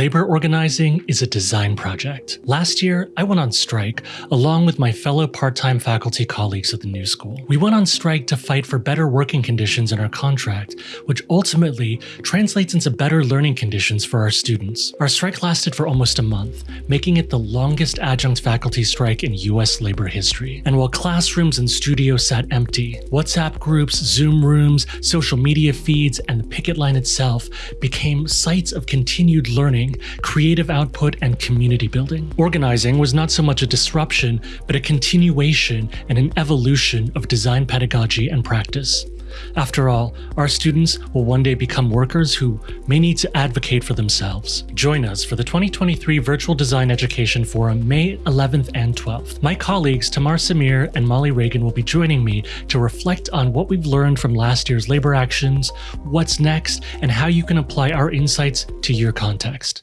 Labor organizing is a design project. Last year, I went on strike along with my fellow part-time faculty colleagues at the new school. We went on strike to fight for better working conditions in our contract, which ultimately translates into better learning conditions for our students. Our strike lasted for almost a month, making it the longest adjunct faculty strike in US labor history. And while classrooms and studios sat empty, WhatsApp groups, Zoom rooms, social media feeds, and the picket line itself became sites of continued learning creative output, and community building. Organizing was not so much a disruption, but a continuation and an evolution of design pedagogy and practice. After all, our students will one day become workers who may need to advocate for themselves. Join us for the 2023 Virtual Design Education Forum May 11th and 12th. My colleagues Tamar Samir and Molly Reagan will be joining me to reflect on what we've learned from last year's labor actions, what's next, and how you can apply our insights to your context.